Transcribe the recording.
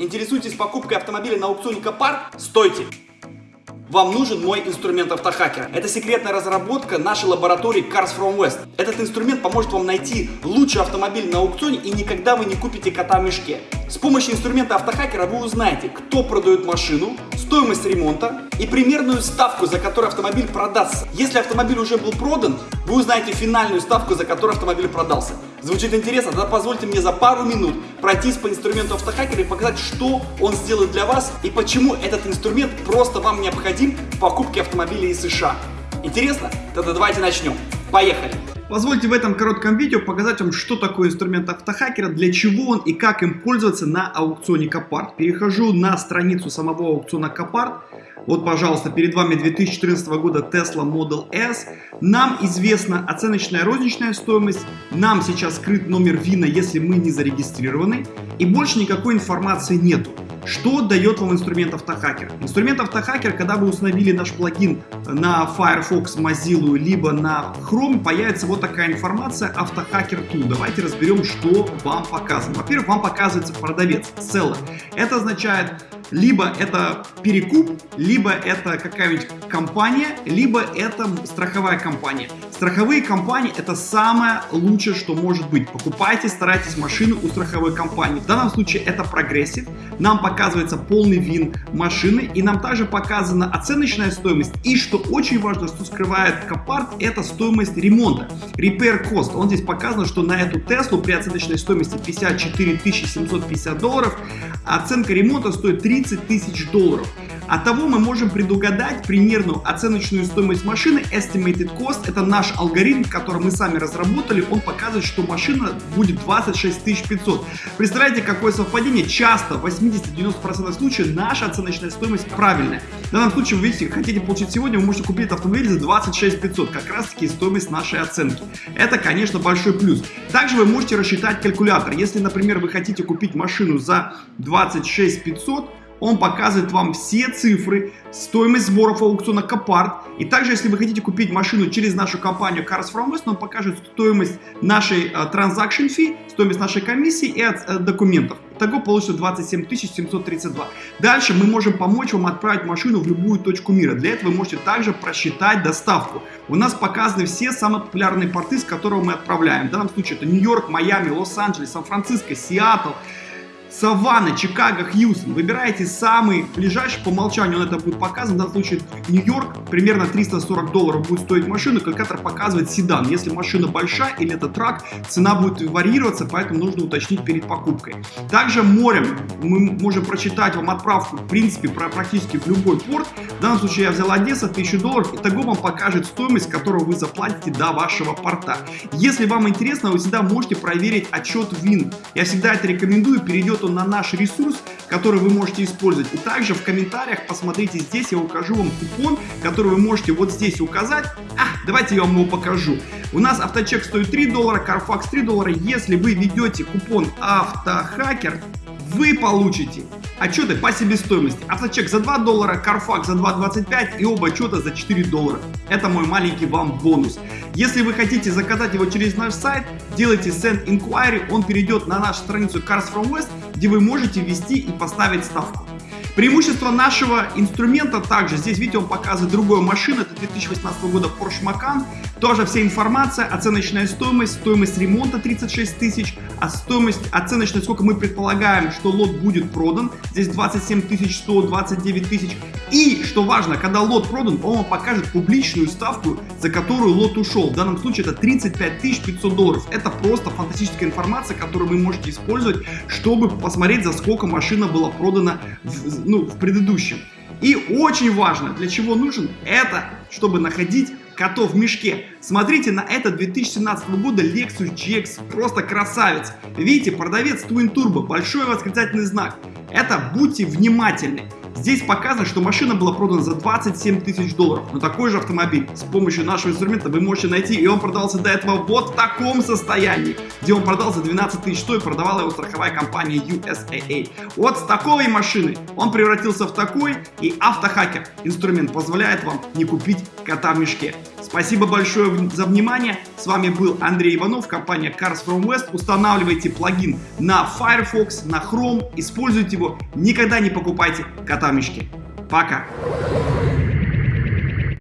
Интересуетесь покупкой автомобиля на аукционе Копарт? Стойте! Вам нужен мой инструмент автохакера. Это секретная разработка нашей лаборатории Cars from West. Этот инструмент поможет вам найти лучший автомобиль на аукционе и никогда вы не купите кота в мешке. С помощью инструмента автохакера вы узнаете, кто продает машину, стоимость ремонта и примерную ставку, за которую автомобиль продастся. Если автомобиль уже был продан, вы узнаете финальную ставку, за которую автомобиль продался. Звучит интересно? Тогда позвольте мне за пару минут пройтись по инструменту автохакера и показать, что он сделает для вас и почему этот инструмент просто вам необходим в покупке автомобиля из США. Интересно? Тогда давайте начнем. Поехали! Позвольте в этом коротком видео показать вам, что такое инструмент автохакера, для чего он и как им пользоваться на аукционе Копарт. Перехожу на страницу самого аукциона Копарт. Вот, пожалуйста, перед вами 2014 года Tesla Model S. Нам известна оценочная розничная стоимость. Нам сейчас скрыт номер VIN а, если мы не зарегистрированы. И больше никакой информации нету. Что дает вам инструмент Autohacker? Инструмент Autohacker, когда вы установили наш плагин на Firefox, Mozilla, либо на Chrome, появится вот такая информация Autohacker Tool. Давайте разберем, что вам показано. Во-первых, вам показывается продавец, seller. Это означает либо это перекуп, либо это какая-нибудь компания, либо это страховая компания. Страховые компании это самое лучшее, что может быть. Покупайте, старайтесь машину у страховой компании. В данном случае это Progressive. Нам показывается полный вин машины и нам также показана оценочная стоимость. И что очень важно, что скрывает Копарт, это стоимость ремонта. Repair cost. Он здесь показано, что на эту Теслу при оценочной стоимости 54 750 долларов оценка ремонта стоит 30 тысяч долларов. От того мы можем предугадать примерную оценочную стоимость машины. Estimated cost это наш алгоритм, который мы сами разработали. Он показывает, что машина будет 26 500. Представляете, какое совпадение? Часто, в 80-90% случаев, наша оценочная стоимость правильная. В данном случае, вы видите, хотите получить сегодня, вы можете купить автомобиль за 26 500. Как раз таки стоимость нашей оценки. Это, конечно, большой плюс. Также вы можете рассчитать калькулятор. Если, например, вы хотите купить машину за 26 500, он показывает вам все цифры, стоимость сборов аукциона Копарт. И также, если вы хотите купить машину через нашу компанию Cars From West, он покажет стоимость нашей uh, transaction fee, стоимость нашей комиссии и от, uh, документов. Итого получится 27 732. Дальше мы можем помочь вам отправить машину в любую точку мира. Для этого вы можете также просчитать доставку. У нас показаны все самые популярные порты, с которого мы отправляем. В данном случае это Нью-Йорк, Майами, Лос-Анджелес, Сан-Франциско, Сиэтл, Саванна, Чикаго, Хьюстон. Выбираете самый ближайший, по умолчанию он это будет показан. В данном случае Нью-Йорк, примерно 340 долларов будет стоить машина. Калькулятор показывает седан. Если машина большая или это трак, цена будет варьироваться, поэтому нужно уточнить перед покупкой. Также морем мы можем прочитать вам отправку, в принципе, практически в любой порт. В данном случае я взял Одесса, 1000 долларов. Итого вам покажет стоимость, которую вы заплатите до вашего порта. Если вам интересно, вы всегда можете проверить отчет ВИН. Я всегда это рекомендую. Перейдет он на наш ресурс, который вы можете использовать. И также в комментариях посмотрите здесь, я укажу вам купон, который вы можете вот здесь указать. А, давайте я вам его покажу. У нас авточек стоит 3 доллара, Carfax 3 доллара. Если вы ведете купон автохакер, вы получите отчеты по себестоимости. Авточек за 2 доллара, Carfax за 2.25 и оба отчета за 4 доллара. Это мой маленький вам бонус. Если вы хотите заказать его через наш сайт, делайте Send Inquiry, он перейдет на нашу страницу Cars From West, где вы можете ввести и поставить ставку. Преимущество нашего инструмента также, здесь видите, он показывает другую машину, это 2018 года Porsche Macan, тоже вся информация, оценочная стоимость, стоимость ремонта 36 тысяч, а стоимость оценочная, сколько мы предполагаем, что лот будет продан, здесь 27 тысяч 100, 29 тысяч. И, что важно, когда лот продан, он вам покажет публичную ставку, за которую лот ушел. В данном случае это 35 500 долларов. Это просто фантастическая информация, которую вы можете использовать, чтобы посмотреть, за сколько машина была продана в, ну, в предыдущем. И очень важно, для чего нужен, это чтобы находить котов в мешке. Смотрите на этот 2017 года Lexus GX, просто красавец. Видите, продавец Twin Turbo, большой восклицательный знак. Это будьте внимательны. Здесь показано, что машина была продана за 27 тысяч долларов. Но такой же автомобиль с помощью нашего инструмента вы можете найти. И он продался до этого вот в таком состоянии, где он продал за 12 тысяч, что и продавала его страховая компания USAA. Вот с такой машины он превратился в такой, и автохакер инструмент позволяет вам не купить кота в мешке. Спасибо большое за внимание. С вами был Андрей Иванов, компания Cars From West. Устанавливайте плагин на Firefox, на Chrome, используйте его. Никогда не покупайте кота. Пока!